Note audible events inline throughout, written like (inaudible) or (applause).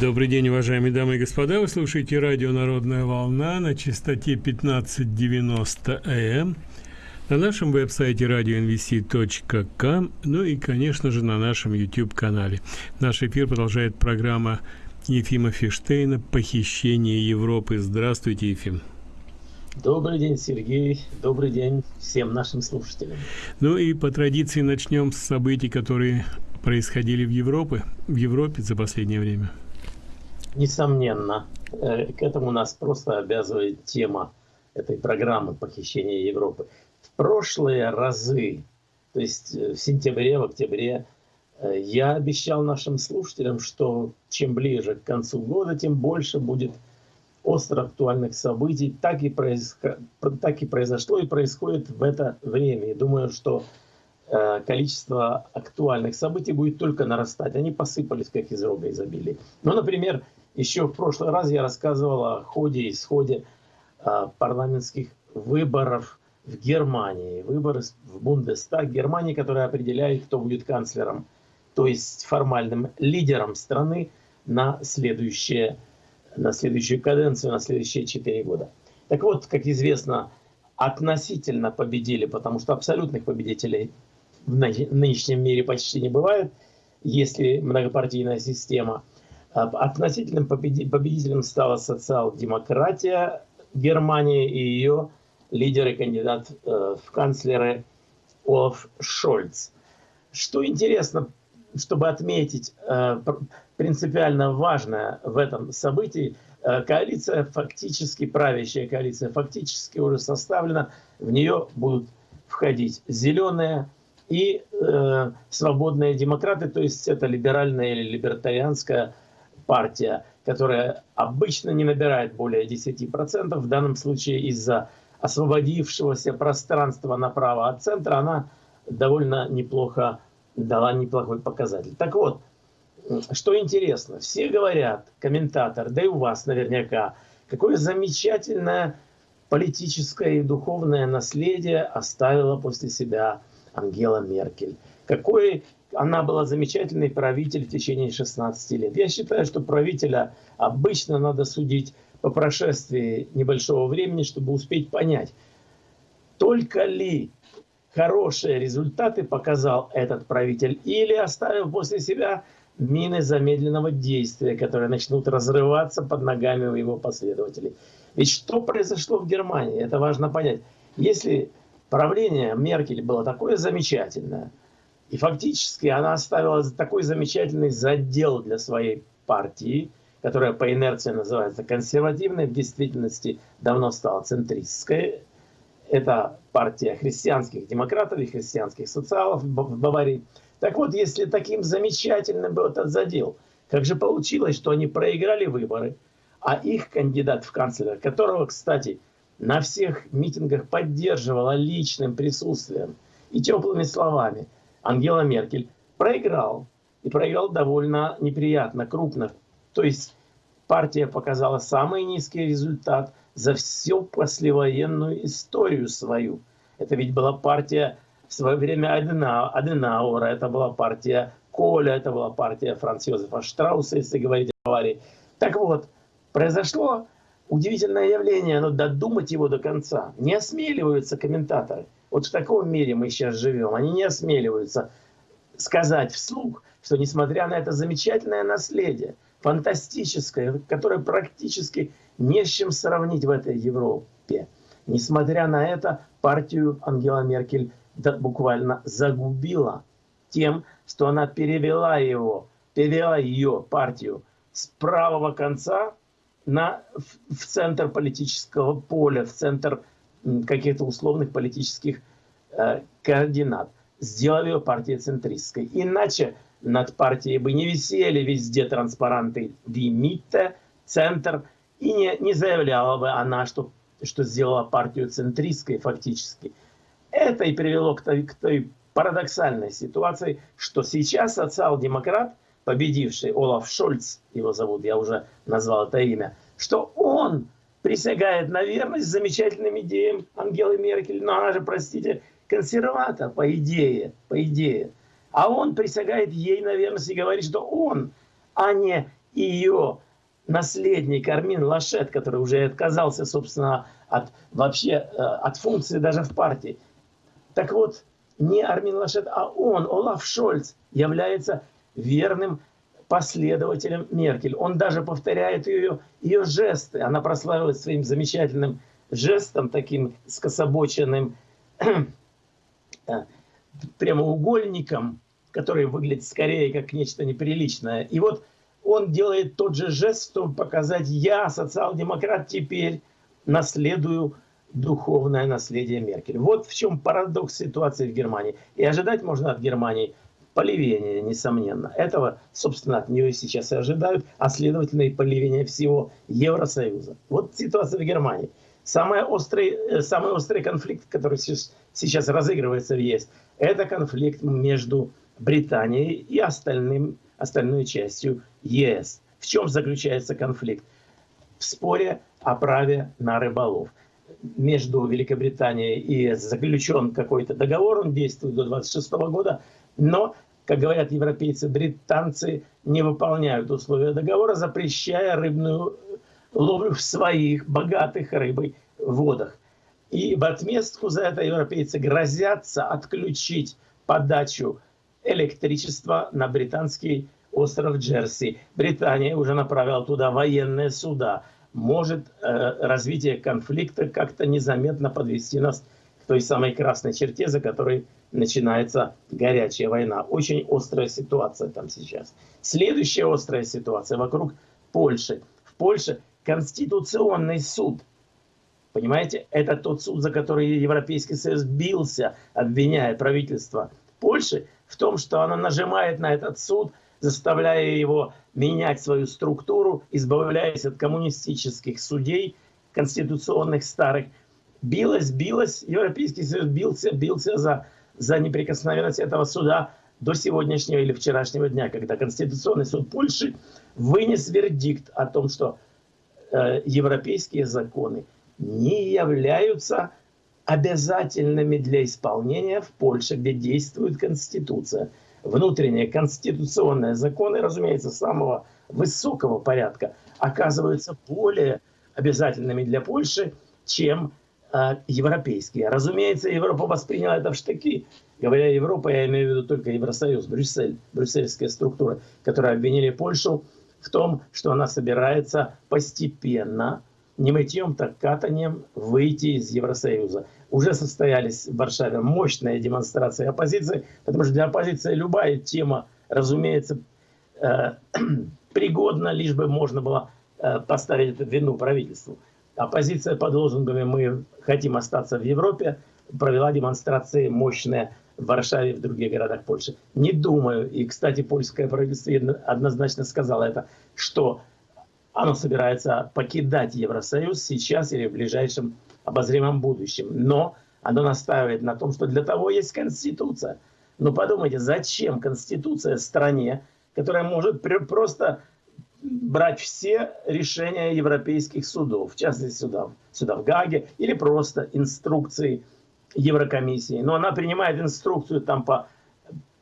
Добрый день, уважаемые дамы и господа. Вы слушаете радио «Народная волна» на частоте 1590 АМ, на нашем веб-сайте radionvc.com, ну и, конечно же, на нашем YouTube-канале. Наш эфир продолжает программа Ефима Фиштейна «Похищение Европы». Здравствуйте, Ефим. Добрый день, Сергей. Добрый день всем нашим слушателям. Ну и по традиции начнем с событий, которые происходили в Европе, в Европе за последнее время. Несомненно, э, к этому нас просто обязывает тема этой программы похищения Европы. В прошлые разы, то есть э, в сентябре, в октябре, э, я обещал нашим слушателям, что чем ближе к концу года, тем больше будет остро актуальных событий. Так и, происход... так и произошло и происходит в это время. И думаю, что количество актуальных событий будет только нарастать. Они посыпались, как из рога изобилия. Ну, например, еще в прошлый раз я рассказывал о ходе и исходе а, парламентских выборов в Германии. Выборы в Бундестаг Германии, которые определяют, кто будет канцлером, то есть формальным лидером страны на, следующее, на следующую каденцию, на следующие четыре года. Так вот, как известно, относительно победили, потому что абсолютных победителей в нынешнем мире почти не бывает, если многопартийная система – Относительным победителем стала социал-демократия Германии и ее лидер и кандидат э, в канцлеры Олаф Шольц. Что интересно, чтобы отметить э, принципиально важное в этом событии, э, коалиция фактически, правящая коалиция фактически уже составлена, в нее будут входить зеленые и свободные демократы, то есть это либеральная или либертарианская партия, которая обычно не набирает более 10%, в данном случае из-за освободившегося пространства направо от центра, она довольно неплохо дала неплохой показатель. Так вот, что интересно, все говорят, комментатор, да и у вас наверняка, какое замечательное политическое и духовное наследие оставила после себя Ангела Меркель. Какой она была замечательный правитель в течение 16 лет. Я считаю, что правителя обычно надо судить по прошествии небольшого времени, чтобы успеть понять, только ли хорошие результаты показал этот правитель или оставил после себя мины замедленного действия, которые начнут разрываться под ногами у его последователей. Ведь что произошло в Германии, это важно понять. Если правление Меркель было такое замечательное – и фактически она оставила такой замечательный задел для своей партии, которая по инерции называется консервативной, в действительности давно стала центристской. Это партия христианских демократов и христианских социалов в Баварии. Так вот, если таким замечательным был этот задел, как же получилось, что они проиграли выборы, а их кандидат в канцлера, которого, кстати, на всех митингах поддерживала личным присутствием и теплыми словами – Ангела Меркель проиграл. И проиграл довольно неприятно, крупно. То есть партия показала самый низкий результат за всю послевоенную историю свою. Это ведь была партия в свое время Аденаура, это была партия Коля, это была партия Франц Йозефа Штрауса, если говорить о Баварии. Так вот, произошло удивительное явление, но додумать его до конца не осмеливаются комментаторы. Вот в таком мире мы сейчас живем. Они не осмеливаются сказать вслух, что несмотря на это замечательное наследие, фантастическое, которое практически не с чем сравнить в этой Европе, несмотря на это, партию Ангела Меркель буквально загубила тем, что она перевела его, перевела ее партию с правого конца на, в, в центр политического поля, в центр каких-то условных политических э, координат. Сделал ее партией центристской. Иначе над партией бы не висели везде транспаранты «Димитте», «Центр», и не, не заявляла бы она, что, что сделала партию центристской фактически. Это и привело к той, к той парадоксальной ситуации, что сейчас социал-демократ, победивший Олаф Шольц, его зовут, я уже назвал это имя, что он присягает на верность замечательным идеям Ангелы Меркель. Но она же, простите, консерватор, по идее, по идее. А он присягает ей на верность и говорит, что он, а не ее наследник Армин Лашет, который уже отказался, собственно, от вообще э, от функции даже в партии. Так вот, не Армин Лашет, а он, Олаф Шольц, является верным последователем Меркель. Он даже повторяет ее, ее жесты. Она прославилась своим замечательным жестом, таким скособоченным (clears throat) э, прямоугольником, который выглядит скорее как нечто неприличное. И вот он делает тот же жест, чтобы показать, я, социал-демократ, теперь наследую духовное наследие Меркель. Вот в чем парадокс ситуации в Германии. И ожидать можно от Германии поливения, несомненно. Этого, собственно, от нее сейчас и ожидают, а следовательно и поливения всего Евросоюза. Вот ситуация в Германии. Самый острый, э, самый острый конфликт, который сейчас разыгрывается в ЕС, это конфликт между Британией и остальным, остальной частью ЕС. В чем заключается конфликт? В споре о праве на рыболов. Между Великобританией и заключен какой-то договор, он действует до 26 года, но, как говорят европейцы, британцы не выполняют условия договора, запрещая рыбную ловлю в своих богатых рыбой водах. И в отместку за это европейцы грозятся отключить подачу электричества на британский остров Джерси. Британия уже направила туда военные суда. Может э, развитие конфликта как-то незаметно подвести нас к той самой красной черте, за которой начинается горячая война. Очень острая ситуация там сейчас. Следующая острая ситуация вокруг Польши. В Польше Конституционный суд. Понимаете, это тот суд, за который Европейский Союз бился, обвиняя правительство Польши в том, что она нажимает на этот суд, заставляя его менять свою структуру, избавляясь от коммунистических судей, конституционных старых. Билась, билась, Европейский Союз бился, бился за, за неприкосновенность этого суда до сегодняшнего или вчерашнего дня, когда Конституционный суд Польши вынес вердикт о том, что э, европейские законы не являются обязательными для исполнения в Польше, где действует Конституция. Внутренние конституционные законы, разумеется, самого высокого порядка, оказываются более обязательными для Польши, чем европейские. Разумеется, Европа восприняла это в штыки. Говоря Европа, я имею в виду только Евросоюз, Брюссель, брюссельские структуры, которые обвинили Польшу в том, что она собирается постепенно не мытьем, так катанием выйти из Евросоюза. Уже состоялись в Варшаве мощные демонстрации оппозиции, потому что для оппозиции любая тема, разумеется, э, (clears throat) пригодна, лишь бы можно было э, поставить эту вину правительству. Оппозиция под лозунгами «Мы хотим остаться в Европе» провела демонстрации мощные в Варшаве и в других городах Польши. Не думаю, и, кстати, польское правительство однозначно сказало это, что оно собирается покидать Евросоюз сейчас или в ближайшем обозримом будущем. Но оно настаивает на том, что для того есть Конституция. Но подумайте, зачем Конституция стране, которая может просто брать все решения европейских судов, в частности судов, суда в Гаге, или просто инструкции Еврокомиссии. Но она принимает инструкцию там по,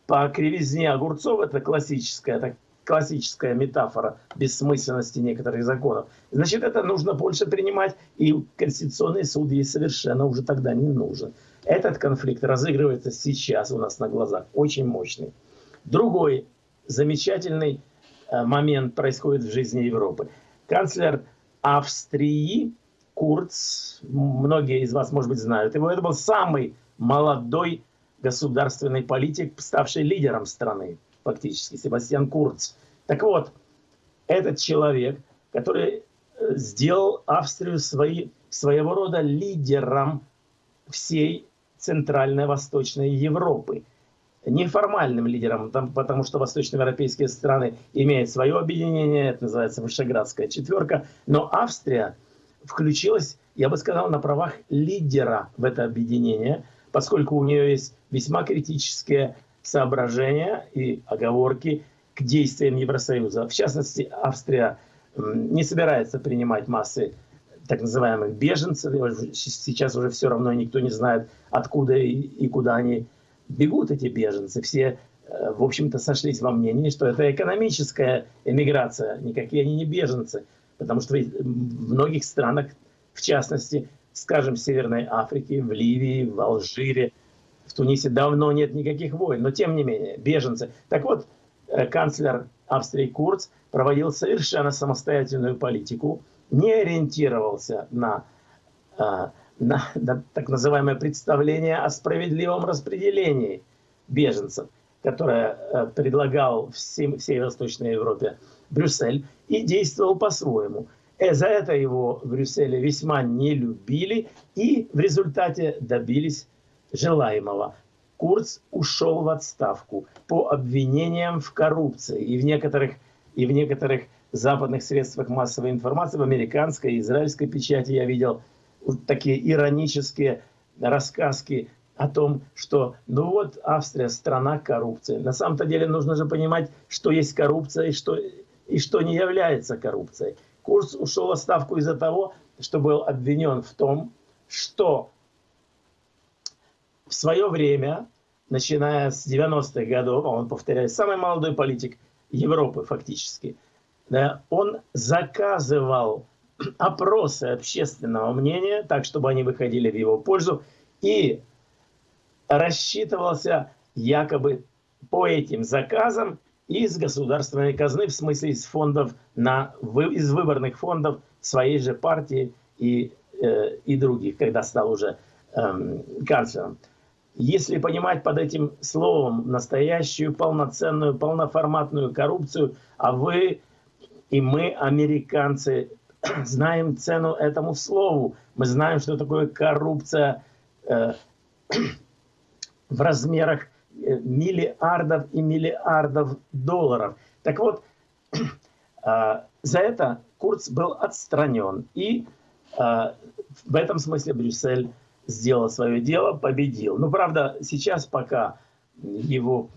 по кривизне огурцов, это классическая, так, классическая метафора бессмысленности некоторых законов. Значит, это нужно больше принимать, и Конституционный суд ей совершенно уже тогда не нужен. Этот конфликт разыгрывается сейчас у нас на глазах, очень мощный. Другой замечательный момент происходит в жизни Европы. Канцлер Австрии Курц, многие из вас, может быть, знают его, это был самый молодой государственный политик, ставший лидером страны фактически, Себастьян Курц. Так вот, этот человек, который э, сделал Австрию свои, своего рода лидером всей Центральной Восточной Европы. Неформальным лидером, потому что восточноевропейские страны имеют свое объединение, это называется Вышеградская четверка, но Австрия включилась, я бы сказал, на правах лидера в это объединение, поскольку у нее есть весьма критические соображения и оговорки к действиям Евросоюза. В частности, Австрия не собирается принимать массы так называемых беженцев. Сейчас уже все равно никто не знает, откуда и куда они бегут, эти беженцы. Все э, в общем-то, сошлись во мнении, что это экономическая эмиграция, никакие они не беженцы, потому что в многих странах, в частности, скажем, в Северной Африке, в Ливии, в Алжире, в Тунисе давно нет никаких войн, но тем не менее, беженцы. Так вот, э, канцлер Австрии Курц проводил совершенно самостоятельную политику, не ориентировался на, э, на, на так называемое представление о справедливом распределении беженцев, которое э, предлагал всем, всей Восточной Европе Брюссель, и действовал по-своему. И за это его в Брюсселе весьма не любили и в результате добились желаемого. Курц ушел в отставку по обвинениям в коррупции и в некоторых, и в некоторых западных средствах массовой информации, в американской и израильской печати я видел такие иронические рассказки о том, что ну вот Австрия страна коррупции. На самом-то деле нужно же понимать, что есть коррупция и что, и что не является коррупцией. Курс ушел в отставку из-за того, что был обвинен в том, что в свое время, начиная с 90-х годов, а он, повторяю, самый молодой политик Европы фактически, да, он заказывал (clears throat) опросы общественного мнения, так, чтобы они выходили в его пользу, и рассчитывался якобы по этим заказам из государственной казны, в смысле из фондов, на, из выборных фондов своей же партии и, э, и других, когда стал уже э, канцлером. Если понимать под этим словом настоящую, полноценную, полноформатную коррупцию, а вы и мы, американцы, (clears throat) знаем цену этому слову. Мы знаем, что такое коррупция э, (clears throat) в размерах э, миллиардов и миллиардов долларов. Так вот, э, (clears throat) за это Курц был отстранен. И э, в этом смысле Брюссель сделал свое дело, победил. Но, правда, сейчас пока его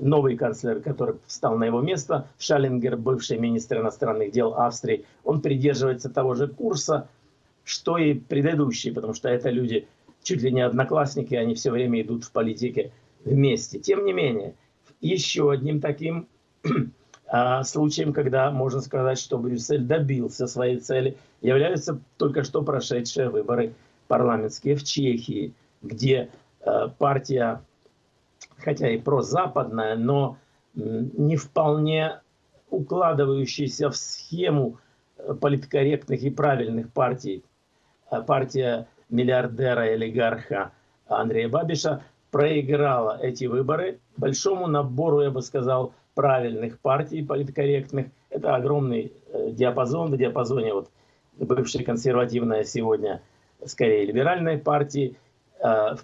новый канцлер, который встал на его место, Шалингер, бывший министр иностранных дел Австрии, он придерживается того же курса, что и предыдущие, потому что это люди чуть ли не одноклассники, они все время идут в политике вместе. Тем не менее, еще одним таким (clears throat) а, случаем, когда можно сказать, что Брюссель добился своей цели, являются только что прошедшие выборы парламентские в Чехии, где э, партия, хотя и прозападная, но не вполне укладывающаяся в схему э, политкорректных и правильных партий, э, партия миллиардера и олигарха Андрея Бабиша проиграла эти выборы большому набору, я бы сказал, правильных партий политкорректных. Это огромный диапазон, в диапазоне вот бывшая консервативная сегодня скорее либеральной партии, э,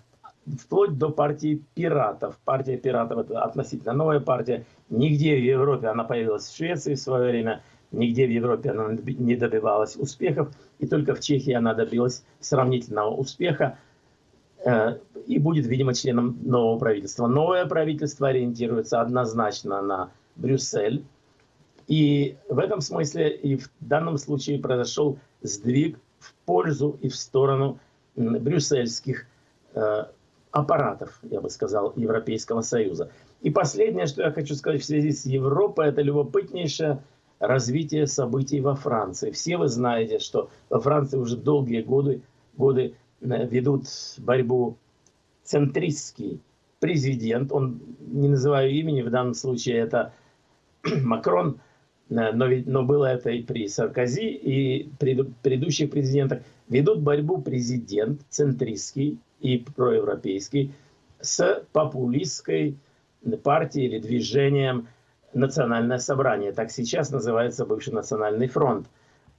вплоть до партии пиратов. Партия пиратов – это относительно новая партия. Нигде в Европе она появилась в Швеции в свое время, нигде в Европе она не добивалась успехов, и только в Чехии она добилась сравнительного успеха э, и будет, видимо, членом нового правительства. Новое правительство ориентируется однозначно на Брюссель, и в этом смысле и в данном случае произошел сдвиг в пользу и в сторону брюссельских э, аппаратов, я бы сказал, Европейского Союза. И последнее, что я хочу сказать в связи с Европой, это любопытнейшее развитие событий во Франции. Все вы знаете, что во Франции уже долгие годы, годы э, ведут борьбу центристский президент, он, не называю имени, в данном случае это (clears throat) Макрон, Э, но, ведь, но было это и при Саркози, и при предыдущих президентах, ведут борьбу президент центристский и проевропейский с популистской партией или движением Национальное собрание. Так сейчас называется бывший Национальный фронт.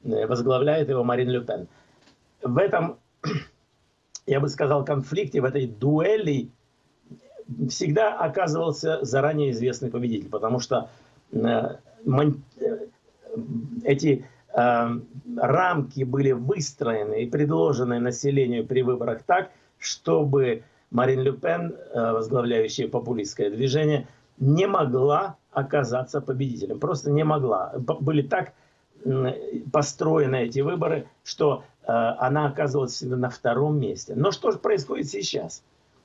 Э, возглавляет его Марин Люпен. В этом, (clears throat) я бы сказал, конфликте, в этой дуэли всегда оказывался заранее известный победитель, потому что э, эти э, рамки были выстроены и предложены населению при выборах так, чтобы Марин Люпен, э, возглавляющая популистское движение, не могла оказаться победителем. Просто не могла. Были так построены эти выборы, что э, она оказывалась всегда на втором месте. Но что же происходит сейчас?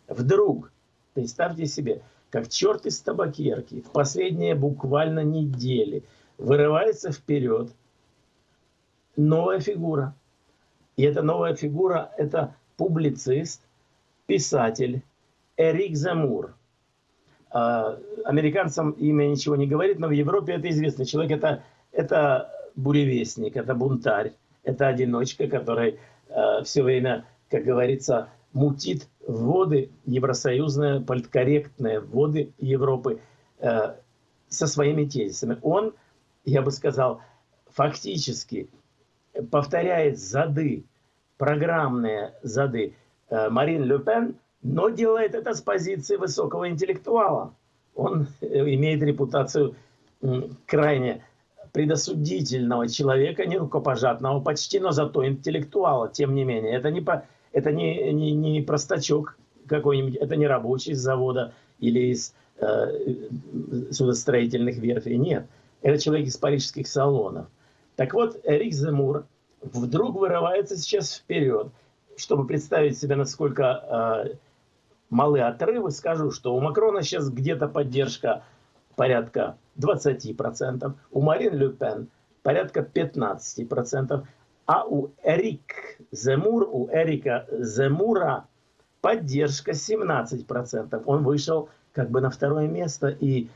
Вдруг, представьте себе, как черт из табакерки, в последние буквально недели вырывается вперед новая фигура. И эта новая фигура – это публицист, писатель Эрик Замур. А, американцам имя ничего не говорит, но в Европе это известный человек. Это, это буревестник, это бунтарь, это одиночка, который э, все время, как говорится, мутит воды евросоюзные, политкорректные воды Европы э, со своими тезисами. Он, я бы сказал, фактически повторяет зады, программные зады Марин Ле Пен, но делает это с позиции высокого интеллектуала. Он э, имеет репутацию крайне предосудительного человека, не рукопожатного почти, но зато интеллектуала, тем не менее. Это не, по, это не, не, не простачок какой-нибудь, это не рабочий из завода или из э, судостроительных верфей, нет. Это человек из парижских салонов. Так вот, Эрик Земур вдруг вырывается сейчас вперед. Чтобы представить себе, насколько э, малы отрывы, скажу, что у Макрона сейчас где-то поддержка порядка 20%, у Марин Ле Пен порядка 15%, а у Эрик Земур, у Эрика Земура поддержка 17%. Он вышел как бы на второе место и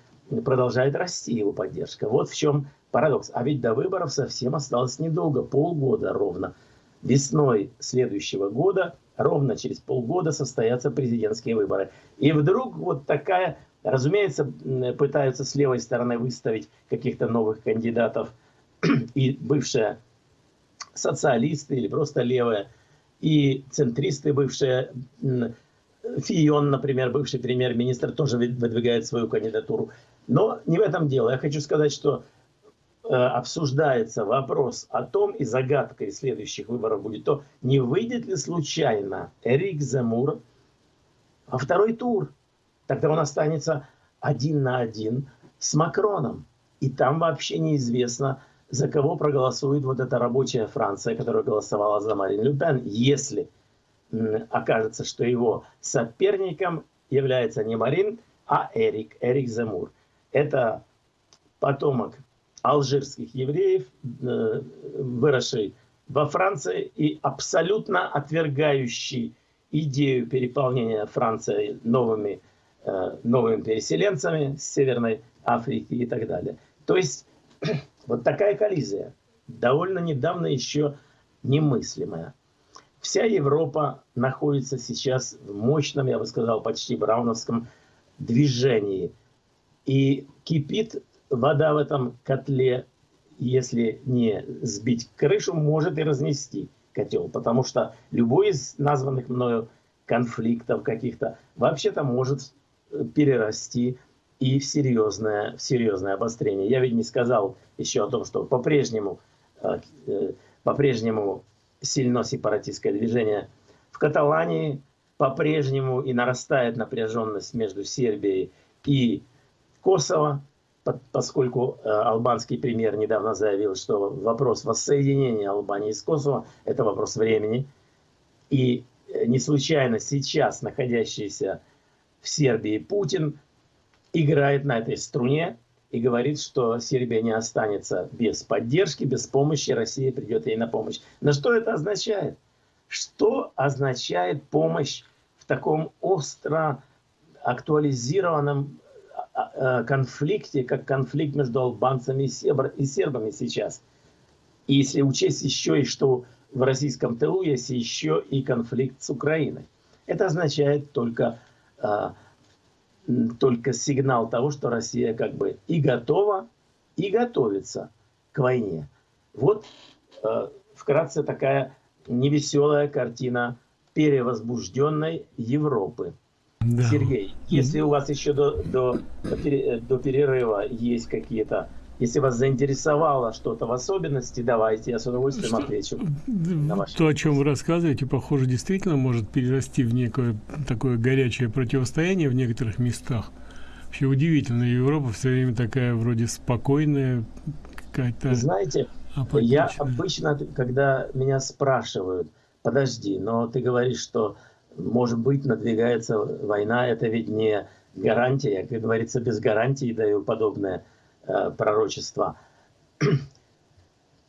продолжает расти его поддержка. Вот в чем парадокс. А ведь до выборов совсем осталось недолго, полгода ровно. Весной следующего года, ровно через полгода состоятся президентские выборы. И вдруг вот такая, разумеется, пытаются с левой стороны выставить каких-то новых кандидатов. (clears throat) И бывшая социалисты или просто левые, и центристы бывшие, Фион, например, бывший премьер-министр, тоже выдвигает свою кандидатуру. Но не в этом дело. Я хочу сказать, что обсуждается вопрос о том, и загадкой следующих выборов будет то, не выйдет ли случайно Эрик Земур во второй тур. Тогда он останется один на один с Макроном. И там вообще неизвестно, за кого проголосует вот эта рабочая Франция, которая голосовала за Марин Люпен, если окажется, что его соперником является не Марин, а Эрик, Эрик Земур. Это потомок алжирских евреев, э, выросший во Франции и абсолютно отвергающий идею переполнения Франции новыми, э, новыми переселенцами с Северной Африки и так далее. То есть (clears throat) вот такая коллизия, довольно недавно еще немыслимая. Вся Европа находится сейчас в мощном, я бы сказал, почти брауновском движении. И кипит вода в этом котле, если не сбить крышу, может и разнести котел. Потому что любой из названных мною конфликтов каких-то вообще-то может перерасти и в серьезное, в серьезное обострение. Я ведь не сказал еще о том, что по-прежнему э, э, по-прежнему сильно сепаратистское движение в Каталании, по-прежнему и нарастает напряженность между Сербией и Косово, поскольку э, албанский премьер недавно заявил, что вопрос воссоединения Албании с Косово – это вопрос времени. И не случайно сейчас находящийся в Сербии Путин играет на этой струне и говорит, что Сербия не останется без поддержки, без помощи, Россия придет ей на помощь. Но что это означает? Что означает помощь в таком остро актуализированном конфликте, как конфликт между албанцами и сербами сейчас? И если учесть еще и что в российском тылу есть еще и конфликт с Украиной. Это означает только а, только сигнал того, что Россия как бы и готова, и готовится к войне. Вот э, вкратце такая невеселая картина перевозбужденной Европы. Да. Сергей, если у вас еще до, до, до перерыва есть какие-то если вас заинтересовало что-то в особенности, давайте, я с удовольствием что, отвечу. На ваши то, о чем вы рассказываете, похоже, действительно может перерасти в некое такое горячее противостояние в некоторых местах. Вообще удивительно, Европа все время такая вроде спокойная, какая-то... Знаете, апатичная. я обычно, когда меня спрашивают, подожди, но ты говоришь, что может быть надвигается война, это ведь не гарантия, как говорится, без гарантии даю подобное э, пророчество.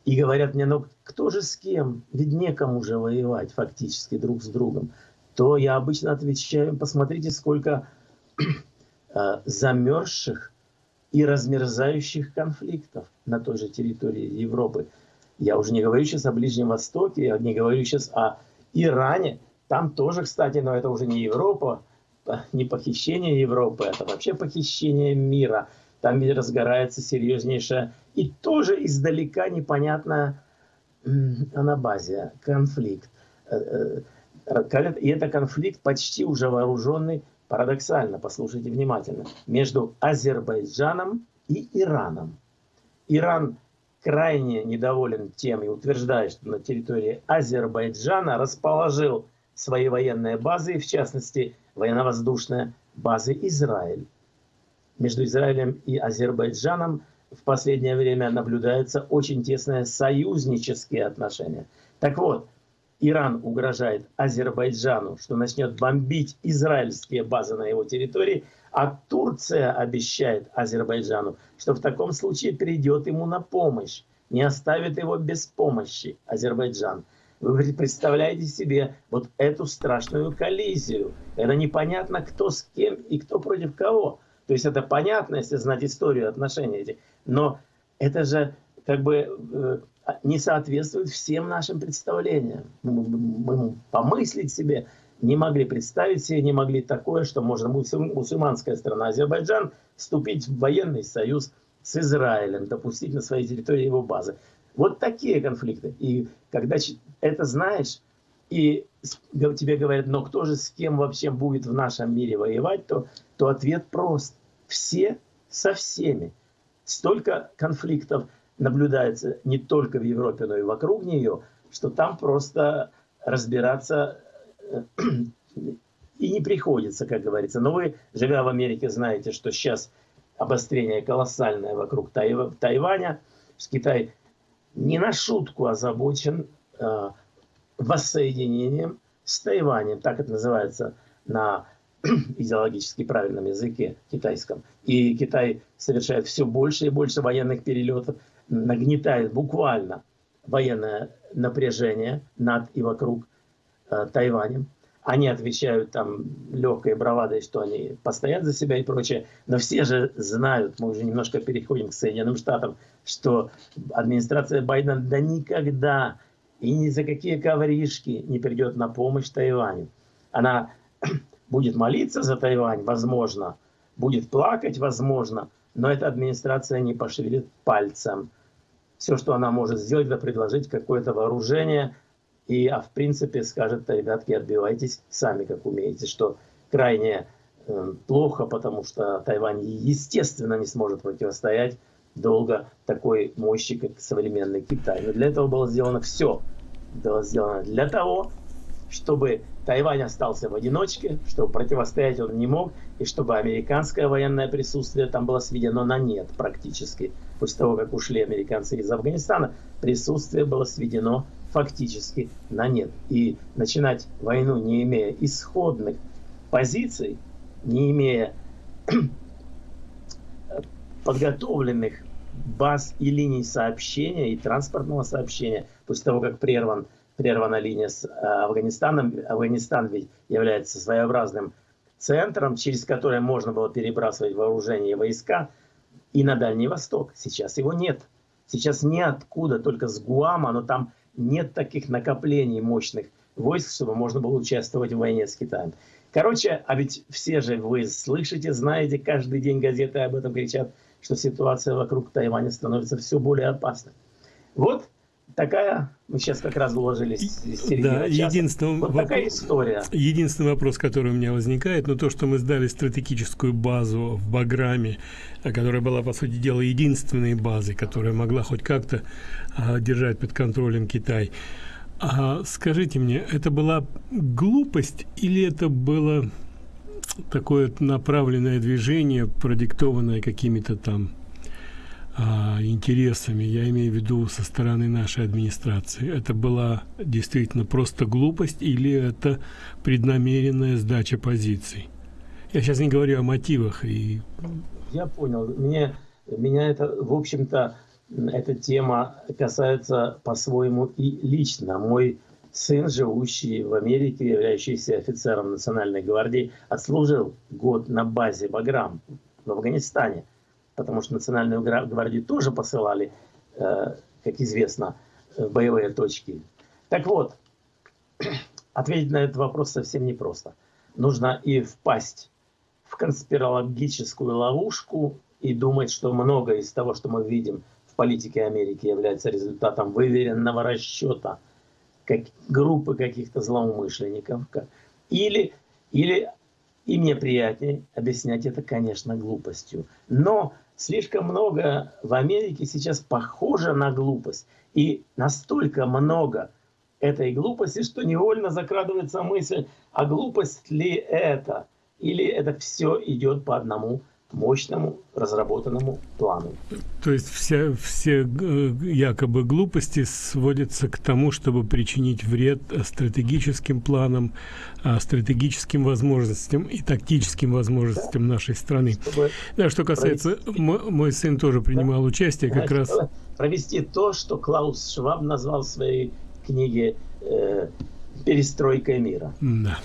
И говорят мне, ну кто же с кем? Ведь некому же воевать фактически друг с другом. То я обычно отвечаю, посмотрите, сколько э, замерзших и размерзающих конфликтов на той же территории Европы. Я уже не говорю сейчас о Ближнем Востоке, я не говорю сейчас о Иране. Там тоже, кстати, но это уже не Европа, не похищение Европы, это вообще похищение мира. Там ведь разгорается серьезнейшая и тоже издалека непонятная анабазия, конфликт. Э, э, и это конфликт почти уже вооруженный, парадоксально, послушайте внимательно, между Азербайджаном и Ираном. Иран крайне недоволен тем и утверждает, что на территории Азербайджана расположил свои военные базы, в частности, военно-воздушные базы Израиль. Между Израилем и Азербайджаном в последнее время наблюдаются очень тесные союзнические отношения. Так вот, Иран угрожает Азербайджану, что начнет бомбить израильские базы на его территории, а Турция обещает Азербайджану, что в таком случае придет ему на помощь, не оставит его без помощи Азербайджан. Вы представляете себе вот эту страшную коллизию. Это непонятно, кто с кем и кто против кого. То есть это понятно, если знать историю отношений этих. Но это же как бы э, не соответствует всем нашим представлениям. Мы, мы помыслить себе не могли представить себе, не могли такое, что можно мусульманская страна Азербайджан вступить в военный союз с Израилем, допустить на своей территории его базы. Вот такие конфликты. И когда это знаешь, и тебе говорят, но кто же с кем вообще будет в нашем мире воевать, то, то ответ прост. Все со всеми. Столько конфликтов наблюдается не только в Европе, но и вокруг нее, что там просто разбираться э, (clears throat) и не приходится, как говорится. Но вы, живя в Америке, знаете, что сейчас обострение колоссальное вокруг Тайваня. Китай не на шутку озабочен э, воссоединением с Тайванем, так это называется на (clears throat) идеологически правильном языке китайском. И Китай совершает все больше и больше военных перелетов, нагнетает буквально военное напряжение над и вокруг э, Тайванем. Они отвечают там легкой бравадой, что они постоят за себя и прочее. Но все же знают, мы уже немножко переходим к Соединенным Штатам, что администрация Байдена да никогда и ни за какие ковришки не придет на помощь Тайваню. Она (clears throat) будет молиться за Тайвань, возможно, будет плакать, возможно, но эта администрация не пошевелит пальцем. Все, что она может сделать, это предложить какое-то вооружение, и, а в принципе скажет, ребятки, отбивайтесь сами, как умеете, что крайне э, плохо, потому что Тайвань, естественно, не сможет противостоять долго такой мощи, как современный Китай. Но для этого было сделано все. Было сделано для того, чтобы Тайвань остался в одиночке, чтобы противостоять он не мог, и чтобы американское военное присутствие там было сведено на нет практически. После того, как ушли американцы из Афганистана, присутствие было сведено фактически на нет. И начинать войну, не имея исходных позиций, не имея (clears throat) подготовленных баз и линий сообщения и транспортного сообщения, после того, как прерван, прервана линия с э, Афганистаном, Афганистан ведь является своеобразным центром, через который можно было перебрасывать вооружение и войска, и на Дальний Восток. Сейчас его нет. Сейчас ниоткуда, только с Гуама, но там нет таких накоплений мощных войск, чтобы можно было участвовать в войне с Китаем. Короче, а ведь все же вы слышите, знаете, каждый день газеты об этом кричат, что ситуация вокруг Тайваня становится все более опасной. Вот такая, мы сейчас как раз уложились Да, единственный, вот такая история. Единственный вопрос, который у меня возникает, ну то, что мы сдали стратегическую базу в Баграме, которая была, по сути дела, единственной базой, которая могла хоть как-то а, держать под контролем Китай. А скажите мне, это была глупость или это было такое направленное движение, продиктованное какими-то там а, интересами, я имею в виду со стороны нашей администрации. Это была действительно просто глупость или это преднамеренная сдача позиций? Я сейчас не говорю о мотивах. И... Я понял. Мне, меня это, в общем-то, эта тема касается по-своему и лично. Мой сын, живущий в Америке, являющийся офицером Национальной гвардии, отслужил год на базе Баграм в Афганистане, потому что Национальную гвардию тоже посылали, э, как известно, в боевые точки. Так вот, (clears throat) ответить на этот вопрос совсем непросто. Нужно и впасть в конспирологическую ловушку и думать, что многое из того, что мы видим в политике Америки, является результатом выверенного расчета как, группы каких-то злоумышленников. Или, или и мне приятнее объяснять это, конечно, глупостью. Но слишком много в Америке сейчас похоже на глупость. И настолько много этой глупости, что невольно закрадывается мысль, а глупость ли это? Или это все идет по одному мощному разработанному плану. То есть вся, все э, якобы глупости сводятся к тому, чтобы причинить вред стратегическим планам, а, стратегическим возможностям и тактическим возможностям да. нашей страны. Чтобы да, что касается, провести... мой, мой сын тоже принимал да. участие как Значит, раз... Провести то, что Клаус Шваб назвал в своей книге э, перестройкой мира. Да.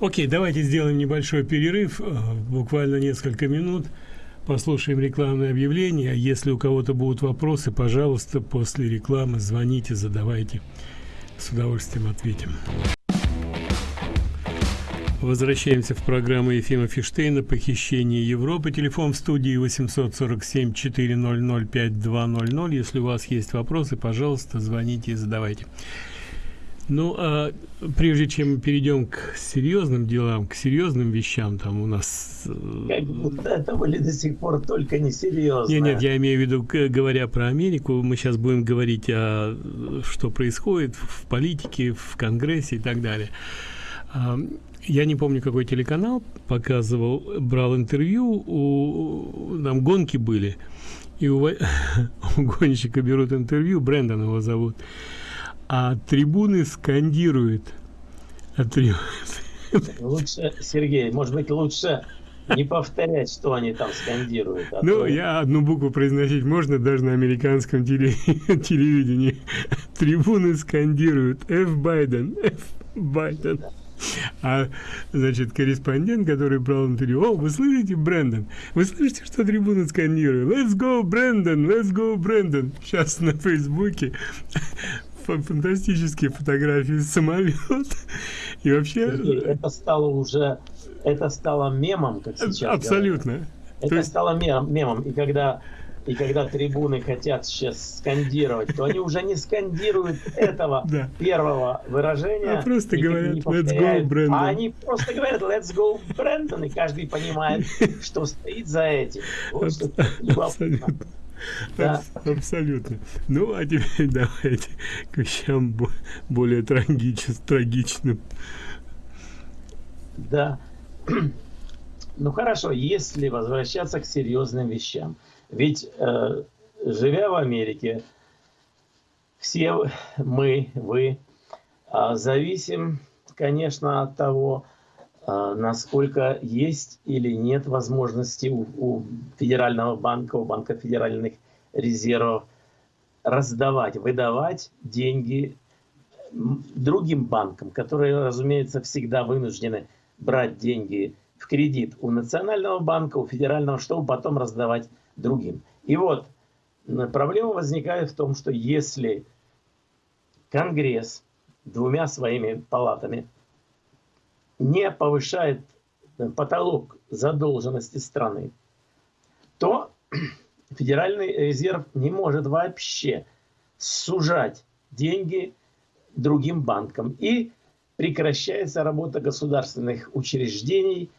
Окей, давайте сделаем небольшой перерыв, э, буквально несколько минут. Послушаем рекламное объявление. Если у кого-то будут вопросы, пожалуйста, после рекламы звоните, задавайте. С удовольствием ответим. Возвращаемся в программу Ефима Фиштейна «Похищение Европы». Телефон в студии 847-400-5200. Если у вас есть вопросы, пожалуйста, звоните и задавайте. Ну, а прежде чем мы перейдем к серьезным делам, к серьезным вещам, там у нас... Э, как будто это были до сих пор только не серьезно. Нет, нет, я имею в виду, говоря про Америку, мы сейчас будем говорить о что происходит в политике, в Конгрессе и так далее. А, я не помню, какой телеканал показывал, брал интервью, у, там гонки были, и у, (laughs) у гонщика берут интервью, Брэндон его зовут, а трибуны скандируют. А трибуны... Лучше, Сергей, может быть, лучше не повторять, что они там скандируют. А ну, то... я одну букву произносить можно даже на американском теле... (laughs) телевидении. Трибуны скандируют F. Байден, F. Байден. А, значит, корреспондент, который брал интервью, о, вы слышите, Брэндон? Вы слышите, что трибуны скандируют? Let's go, Брэндон, let's go, Брэндон. Сейчас на Фейсбуке фантастические фотографии самолет. И вообще... Это стало уже... Это стало мемом, как сейчас Абсолютно. Говорят. Это есть... стало мем, мемом. И когда и когда трибуны хотят сейчас скандировать, то они уже не скандируют этого (laughs) да. первого выражения. А просто говорят «Let's go, Брэндон». А они просто говорят «Let's go, Брэндон», и каждый понимает, (laughs) что стоит за этим. Вот Абсолютно. Да. Абсолютно. Ну, а теперь (laughs) давайте к вещам более трагич, трагичным. Да. (clears throat) Ну хорошо, если возвращаться к серьезным вещам. Ведь, э, живя в Америке, все мы, вы, э, зависим, конечно, от того, насколько есть или нет возможности у, у Федерального банка, у Банка федеральных резервов раздавать, выдавать деньги другим банкам, которые, разумеется, всегда вынуждены брать деньги в кредит у Национального банка, у Федерального, чтобы потом раздавать другим. И вот проблема возникает в том, что если Конгресс двумя своими палатами – не повышает э, потолок задолженности страны, то (clears throat) Федеральный резерв не может вообще сужать деньги другим банкам. И прекращается работа государственных учреждений,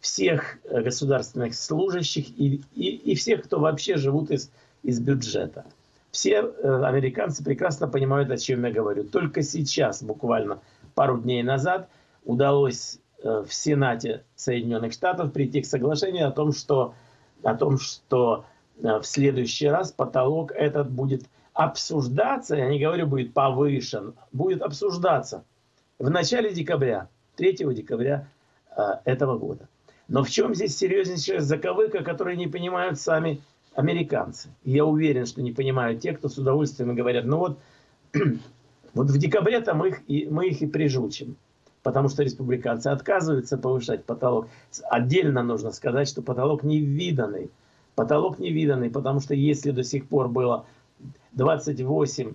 всех э, государственных служащих и, и, и всех, кто вообще живут из, из бюджета. Все э, американцы прекрасно понимают, о чем я говорю. Только сейчас, буквально пару дней назад, удалось э, в Сенате Соединенных Штатов прийти к соглашению о том, что, о том, что э, в следующий раз потолок этот будет обсуждаться, я не говорю будет повышен, будет обсуждаться в начале декабря, 3 декабря э, этого года. Но в чем здесь серьезнейшая заковыка, которую не понимают сами американцы? Я уверен, что не понимают те, кто с удовольствием говорят, ну вот, (clears throat) вот в декабре-то мы их, и, мы их и прижучим. Потому что республиканцы отказываются повышать потолок. Отдельно нужно сказать, что потолок невиданный. Потолок невиданный, потому что если до сих пор было 28,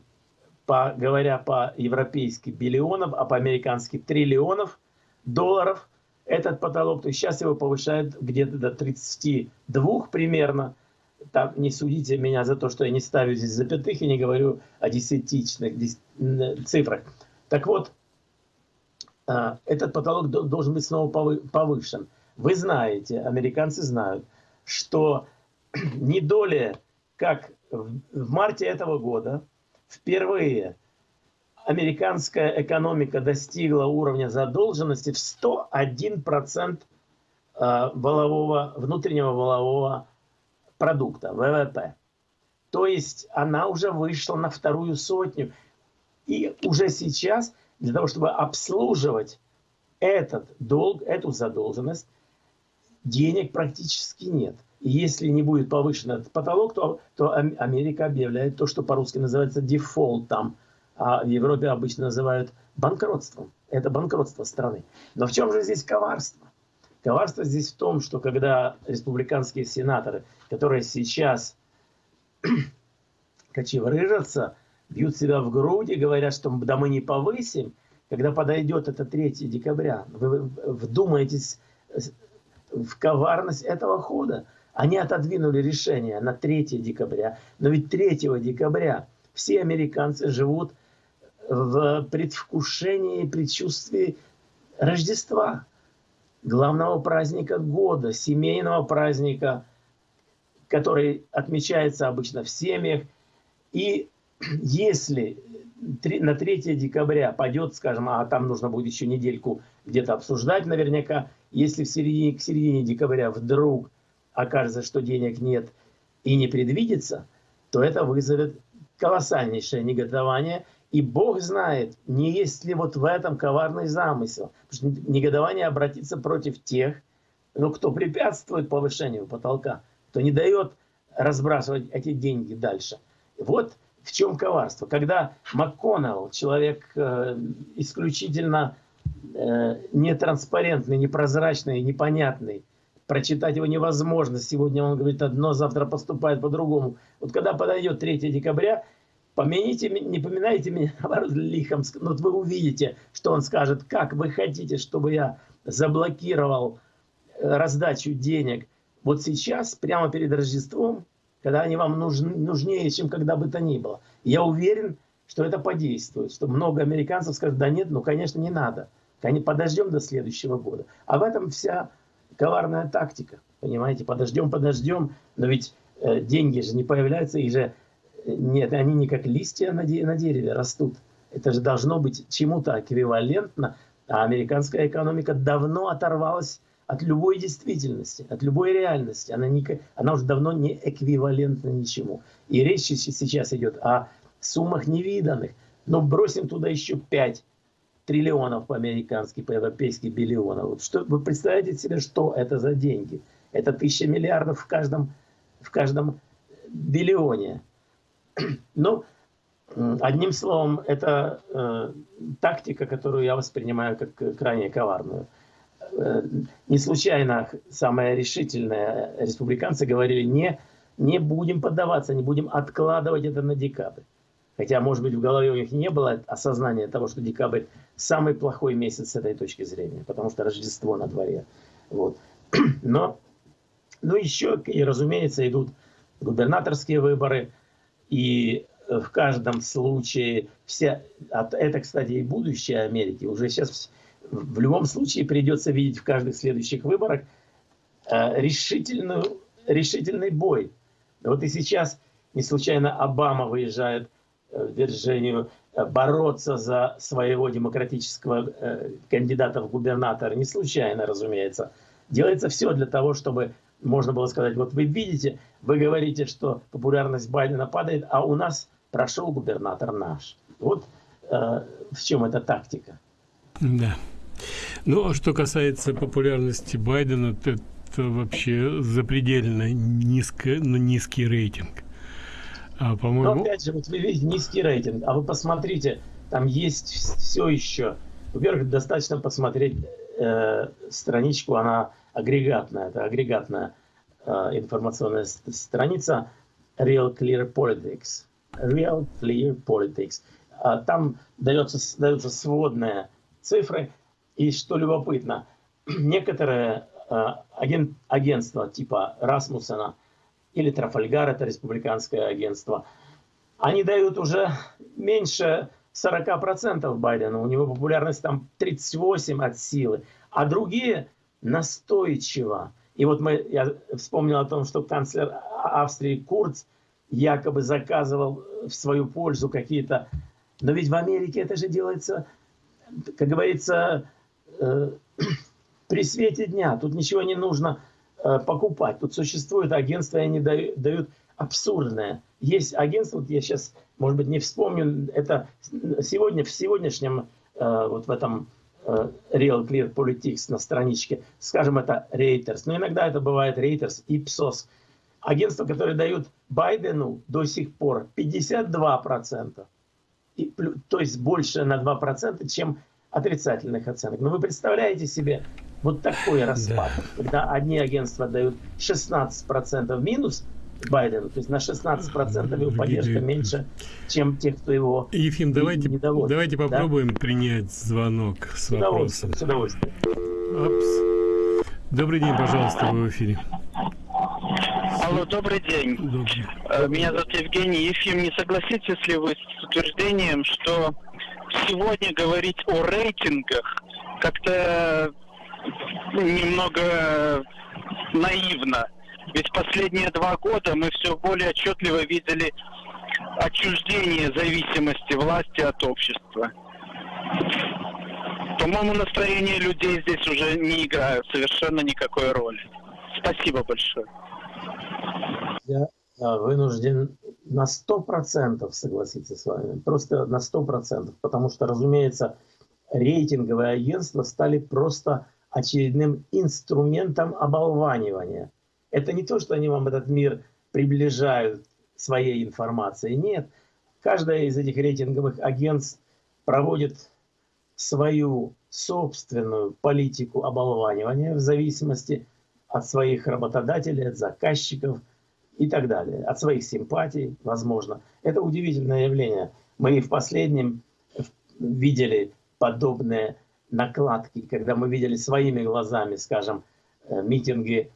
по, говоря по-европейски, биллионов, а по-американски триллионов долларов, этот потолок, то сейчас его повышают где-то до 32 примерно. Там не судите меня за то, что я не ставлю здесь запятых и не говорю о десятичных цифрах. Так вот, этот потолок должен быть снова повышен. Вы знаете, американцы знают, что (clears throat) не доля, как в марте этого года, впервые американская экономика достигла уровня задолженности в 101% а, волового, внутреннего волового продукта, ВВП. То есть она уже вышла на вторую сотню. И уже сейчас для того, чтобы обслуживать этот долг, эту задолженность, денег практически нет. И если не будет повышен этот потолок, то, то Америка объявляет то, что по-русски называется дефолтом, а в Европе обычно называют банкротством. Это банкротство страны. Но в чем же здесь коварство? Коварство здесь в том, что когда республиканские сенаторы, которые сейчас (clears throat) кочеврыжатся, бьют себя в грудь и говорят, что да мы не повысим, когда подойдет это 3 декабря, вы вдумаетесь в коварность этого хода. Они отодвинули решение на 3 декабря, но ведь 3 декабря все американцы живут в предвкушении, предчувствии Рождества, главного праздника года, семейного праздника, который отмечается обычно в семьях. И если на 3 декабря пойдет, скажем, а там нужно будет еще недельку где-то обсуждать наверняка, если в середине, к середине декабря вдруг окажется, что денег нет и не предвидится, то это вызовет колоссальнейшее негодование. И Бог знает, не есть ли вот в этом коварный замысел. Потому что негодование обратится против тех, ну, кто препятствует повышению потолка, кто не дает разбрасывать эти деньги дальше. Вот в чем коварство? Когда МакКоннелл, человек э, исключительно э, нетранспарентный, непрозрачный, непонятный, прочитать его невозможно. Сегодня он говорит одно, завтра поступает по-другому. Вот когда подойдет 3 декабря, помяните, не поминайте меня, (laughs) лихом. Но вот вы увидите, что он скажет, как вы хотите, чтобы я заблокировал э, раздачу денег. Вот сейчас, прямо перед Рождеством, когда они вам нужны, нужнее, чем когда бы то ни было. Я уверен, что это подействует, что много американцев скажут, да нет, ну, конечно, не надо. Подождем до следующего года. А в этом вся коварная тактика. Понимаете, подождем, подождем, но ведь э, деньги же не появляются, и же э, нет, они не как листья на, де на дереве растут. Это же должно быть чему-то эквивалентно, а американская экономика давно оторвалась от любой действительности, от любой реальности. Она, не, она уже давно не эквивалентна ничему. И речь сейчас идет о суммах невиданных. Но бросим туда еще 5 триллионов по-американски, по-европейски биллионов. Вот что, вы представляете себе, что это за деньги? Это тысяча миллиардов в каждом, в каждом биллионе. (clears throat) Ну, одним словом, это э, тактика, которую я воспринимаю как крайне коварную. Э, не случайно самые решительные республиканцы говорили, не, не будем поддаваться, не будем откладывать это на декабрь. Хотя, может быть, в голове у них не было осознания того, что декабрь самый плохой месяц с этой точки зрения, потому что Рождество на дворе. Вот. (clears throat) Но, ну еще, и, разумеется, идут губернаторские выборы, и в каждом случае, вся, это, кстати, и будущее Америки, уже сейчас в любом случае придется видеть в каждых следующих выборах э, решительную, решительный бой. Вот и сейчас не случайно Обама выезжает э, в Вирджинию э, бороться за своего демократического кандидата в губернатора. Не случайно, разумеется. Делается все для того, чтобы можно было сказать, вот вы видите, вы говорите, что популярность Байдена падает, а у нас прошел губернатор наш. Вот э, в чем эта тактика. Да. Ну, а что касается популярности Байдена, то это вообще запредельно низко, ну, низкий рейтинг. А, по-моему... Но опять же, вот вы видите низкий рейтинг, а вы посмотрите, там есть все еще. Во-первых, достаточно посмотреть э, страничку, она агрегатная, это агрегатная э, информационная страница Real Clear Politics. Real Clear Politics. А там дается, даются сводные цифры, и что любопытно, (clears throat) некоторые э, агент, агентства типа Расмуссена или Трафальгар, это республиканское агентство, они дают уже меньше 40% Байдена, у него популярность там 38 от силы, а другие настойчиво. И вот мы, я вспомнил о том, что канцлер Австрии Курц якобы заказывал в свою пользу какие-то... Но ведь в Америке это же делается, как говорится, (clears throat) при свете дня. Тут ничего не нужно э, покупать. Тут существует агентство, и они дают, дают абсурдное. Есть агентство, вот я сейчас, может быть, не вспомню, это сегодня, в сегодняшнем, э, вот в этом э, Real Clear Politics на страничке, скажем, это Reuters, но иногда это бывает Reuters, Ipsos, агентства, которые дают Байдену до сих пор 52%, и, то есть больше на 2%, чем отрицательных оценок. Но вы представляете себе вот такой распад, да. когда одни агентства дают 16% минус, Байдену. То есть на 16% его поддержка меньше, чем те, кто его Ефим, давайте, давайте попробуем да? принять звонок с, с вопросом. С удовольствием. Опс. Добрый день, пожалуйста, вы в эфире. Алло, добрый день. Добрый. Э, меня зовут Евгений Ефим. Не согласитесь ли вы с утверждением, что сегодня говорить о рейтингах как-то ну, немного наивно? Ведь последние два года мы все более отчетливо видели отчуждение зависимости власти от общества. По-моему, настроение людей здесь уже не играют совершенно никакой роли. Спасибо большое. Я вынужден на сто процентов согласиться с вами. Просто на сто процентов. Потому что, разумеется, рейтинговые агентства стали просто очередным инструментом оболванивания – это не то, что они вам этот мир приближают своей информацией. Нет. Каждая из этих рейтинговых агентств проводит свою собственную политику оболванивания в зависимости от своих работодателей, от заказчиков и так далее, от своих симпатий, возможно. Это удивительное явление. Мы в последнем видели подобные накладки, когда мы видели своими глазами, скажем, э, митинги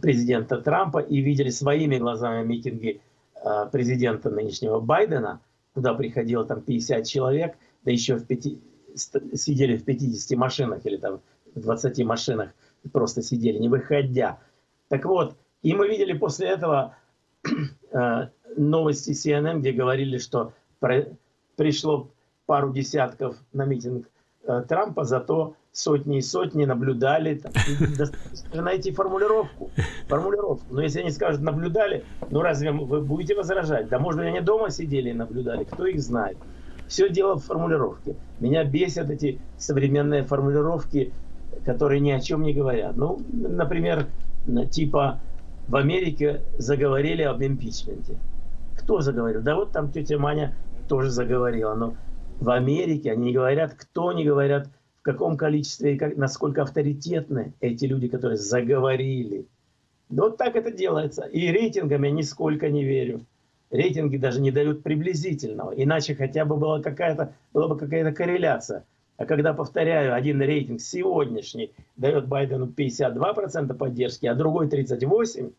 президента Трампа и видели своими глазами митинги э, президента нынешнего Байдена, куда приходило там 50 человек, да еще в 5, сидели в 50 машинах или там в 20 машинах, просто сидели, не выходя. Так вот, и мы видели после этого (clears throat) э, новости CNN, где говорили, что пришло пару десятков на митинг э, Трампа, зато сотни и сотни наблюдали. Там, (laughs) достаточно найти формулировку. формулировку. Но если они скажут наблюдали, ну разве вы будете возражать? Да может быть они дома сидели и наблюдали, кто их знает. Все дело в формулировке. Меня бесят эти современные формулировки, которые ни о чем не говорят. Ну, например, типа в Америке заговорили об импичменте. Кто заговорил? Да вот там тетя Маня тоже заговорила. Но в Америке они не говорят, кто не говорят, в каком количестве и как, насколько авторитетны эти люди, которые заговорили. Вот так это делается. И рейтингами я нисколько не верю. Рейтинги даже не дают приблизительного. Иначе хотя бы была какая-то была бы какая-то корреляция. А когда, повторяю, один рейтинг сегодняшний дает Байдену 52% поддержки, а другой 38%,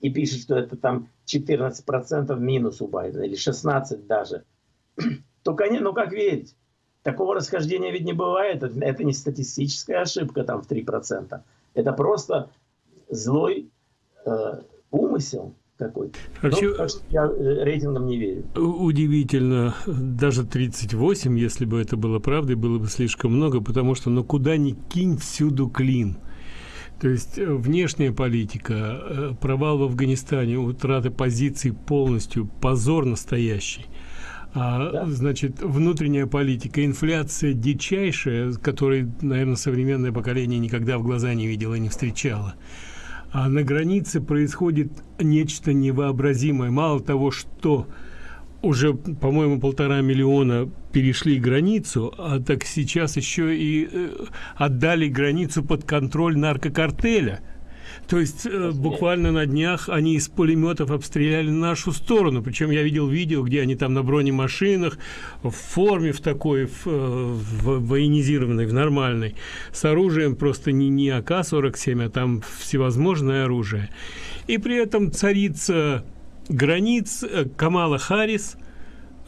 и пишет, что это там 14% минус у Байдена, или 16% даже, (clears throat) то, конечно, ну как верить? Такого расхождения ведь не бывает. Это не статистическая ошибка там в 3%. Это просто злой э, умысел какой-то. Вообще, ну, я э, рейтингам не верю. Удивительно. Даже 38, если бы это было правдой, было бы слишком много, потому что ну куда ни кинь, всюду клин. То есть э, внешняя политика, э, провал в Афганистане, утраты позиций полностью, позор настоящий. А, да. Значит, внутренняя политика, инфляция дичайшая, которой, наверное, современное поколение никогда в глаза не видело и не встречало. А на границе происходит нечто невообразимое. Мало того, что уже, по-моему, полтора миллиона перешли границу, а так сейчас еще и э, отдали границу под контроль наркокартеля. То есть э, буквально на днях они из пулеметов обстреляли нашу сторону. Причем я видел видео, где они там на бронемашинах, в форме в такой, в, э, в военизированной, в нормальной, с оружием просто не, не АК-47, а там всевозможное оружие. И при этом царица границ э, Камала Харрис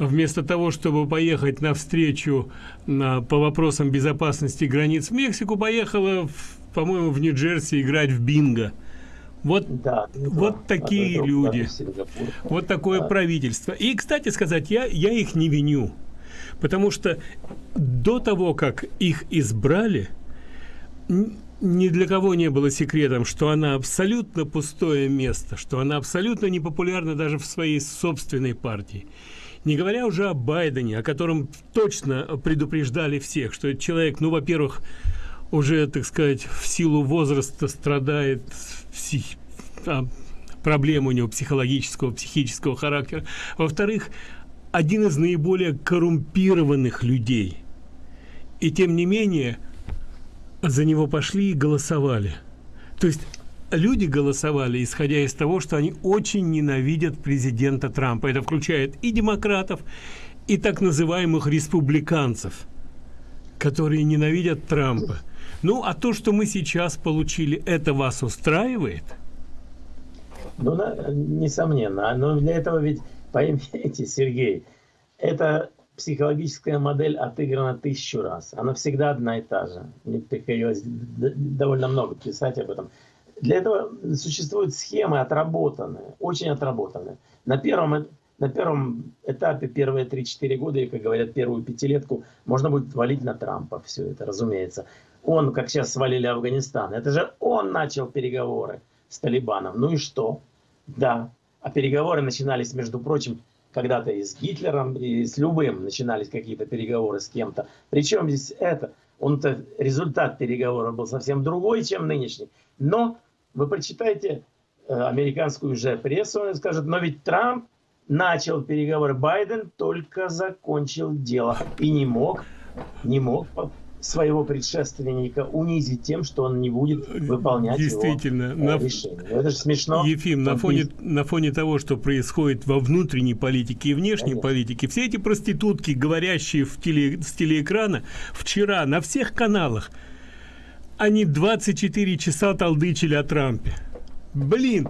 вместо того, чтобы поехать навстречу на, по вопросам безопасности границ в Мексику, поехала, по-моему, в Нью-Джерси играть в бинго. Вот, да, вот да, такие люди, вот такое да. правительство. И, кстати сказать, я, я их не виню, потому что до того, как их избрали, ни для кого не было секретом, что она абсолютно пустое место, что она абсолютно не популярна даже в своей собственной партии. Не говоря уже о Байдене, о котором точно предупреждали всех, что человек, ну, во-первых, уже, так сказать, в силу возраста страдает псих... а, проблем у него психологического, психического характера. Во-вторых, один из наиболее коррумпированных людей. И тем не менее – за него пошли и голосовали. То есть люди голосовали, исходя из того, что они очень ненавидят президента Трампа. Это включает и демократов, и так называемых республиканцев, которые ненавидят Трампа. Ну, а то, что мы сейчас получили, это вас устраивает? Ну, несомненно. Но для этого ведь, поймите, (laughs) Сергей, это психологическая модель отыграна тысячу раз. Она всегда одна и та же. Мне приходилось довольно много писать об этом. Для этого существуют схемы отработанные, очень отработанные. На первом, на первом этапе, первые 3-4 года, и, как говорят, первую пятилетку, можно будет валить на Трампа все это, разумеется. Он, как сейчас свалили Афганистан, это же он начал переговоры с Талибаном. Ну и что? Да. А переговоры начинались, между прочим, когда-то и с Гитлером, и с любым начинались какие-то переговоры с кем-то. Причем здесь это? Он-то результат переговоров был совсем другой, чем нынешний. Но вы прочитайте э, американскую же прессу, он скажет, но ведь Трамп начал переговоры, Байден только закончил дело и не мог, не мог своего предшественника унизить тем, что он не будет выполнять Действительно, его на... решение. Это же смешно. Ефим, на фоне, на фоне того, что происходит во внутренней политике и внешней Конечно. политике, все эти проститутки, говорящие в теле, с телеэкрана, вчера на всех каналах, они 24 часа толдычили о Трампе. Блин,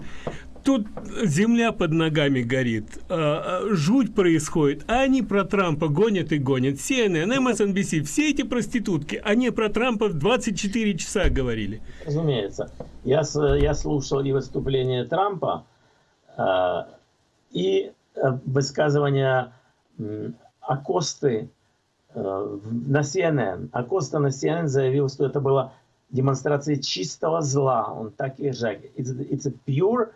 тут земля под ногами горит, а, а, жуть происходит, а они про Трампа гонят и гонят. CNN, MSNBC, все эти проститутки, они про Трампа 24 часа говорили. Разумеется. Я, я слушал и выступление Трампа, э, и высказывания Акосты э, на CNN. Акоста на CNN заявил, что это была демонстрация чистого зла. Он так и же. It's, it's a pure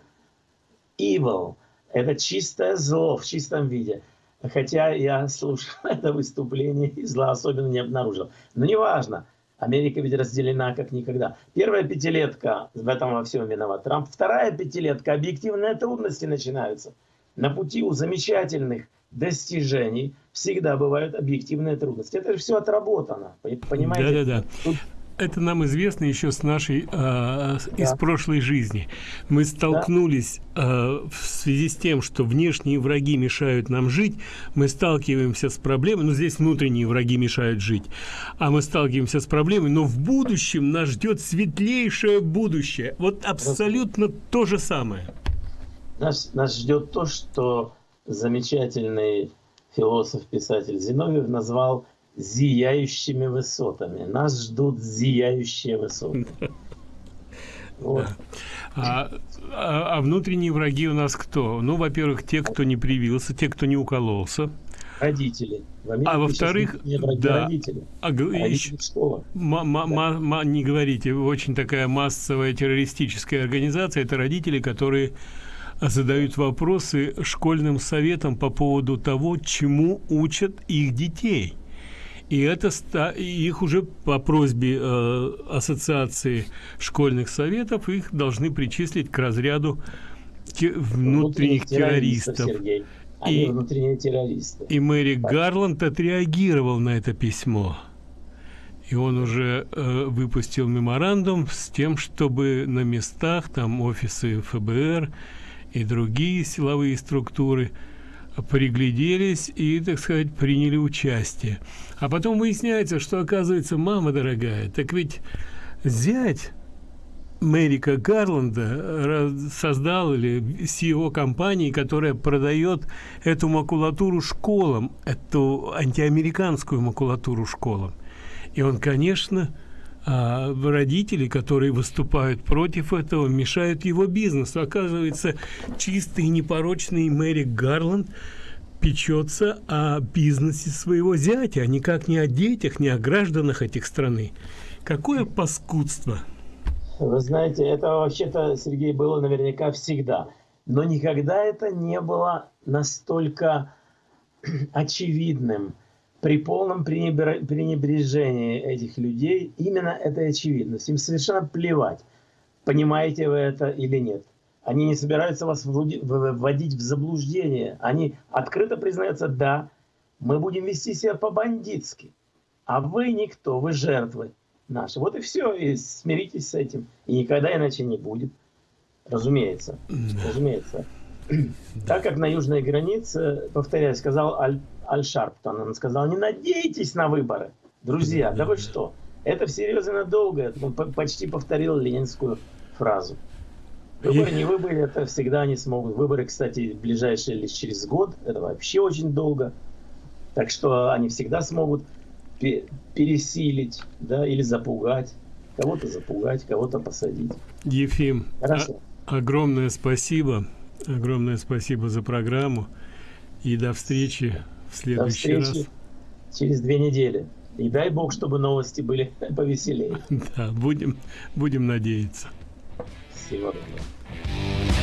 evil. Это чистое зло в чистом виде. Хотя я слушал (laughs) это выступление и зла особенно не обнаружил. Но неважно. Америка ведь разделена как никогда. Первая пятилетка, в этом во всем виноват Трамп. Вторая пятилетка, объективные трудности начинаются. На пути у замечательных достижений всегда бывают объективные трудности. Это же все отработано. Понимаете? Да-да-да это нам известно еще с нашей э, да. из прошлой жизни. Мы столкнулись э, в связи с тем, что внешние враги мешают нам жить, мы сталкиваемся с проблемой, ну здесь внутренние враги мешают жить, а мы сталкиваемся с проблемой, но в будущем нас ждет светлейшее будущее. Вот абсолютно то же самое. Нас, нас ждет то, что замечательный философ-писатель Зиновьев назвал зияющими высотами. Нас ждут зияющие высоты. Вот. А, а, а внутренние враги у нас кто? Ну, во-первых, те, кто не привился, те, кто не укололся. Родители. а во-вторых, да. Родители. А, родители школа. Да. не говорите, очень такая массовая террористическая организация. Это родители, которые задают вопросы школьным советам по поводу того, чему учат их детей. И это их уже по просьбе э, ассоциации школьных советов их должны причислить к разряду внутренних, внутренних террористов. террористов. Они и, внутренние террористы. И Мэри так. Гарланд отреагировал на это письмо. И он уже э, выпустил меморандум с тем, чтобы на местах, там офисы ФБР и другие силовые структуры пригляделись и, так сказать, приняли участие. А потом выясняется, что, оказывается, мама дорогая, так ведь зять Мэрика Гарланда создал или CEO компании, которая продает эту макулатуру школам, эту антиамериканскую макулатуру школам. И он, конечно, а, родители, которые выступают против этого, мешают его бизнесу. Оказывается, чистый и непорочный Мэрик Гарланд печется о бизнесе своего зятя, а никак не о детях, не о гражданах этих страны. Какое паскудство! Вы знаете, это вообще-то, Сергей, было наверняка всегда. Но никогда это не было настолько (clears throat) очевидным. При полном пренебрежении этих людей именно этой очевидность. Им совершенно плевать, понимаете вы это или нет. Они не собираются вас вводить в заблуждение. Они открыто признаются, да, мы будем вести себя по-бандитски. А вы никто, вы жертвы наши. Вот и все, и смиритесь с этим. И никогда иначе не будет. Разумеется. Разумеется. Так как на южной границе, повторяю, сказал Аль, Аль Шарптон, он сказал, не надейтесь на выборы, друзья, да вы что? Это всерьез и надолго. Он почти повторил ленинскую фразу. Выборы, не выборы, это всегда они смогут. Выборы, кстати, ближайшие лишь через год. Это вообще очень долго. Так что они всегда смогут пересилить, да, или запугать. Кого-то запугать, кого-то посадить. Ефим, Хорошо. А огромное спасибо. Огромное спасибо за программу. И до встречи в следующий до встречи раз. Через две недели. И дай бог, чтобы новости были (laughs) повеселее. Да, будем, будем надеяться. Всего доброго.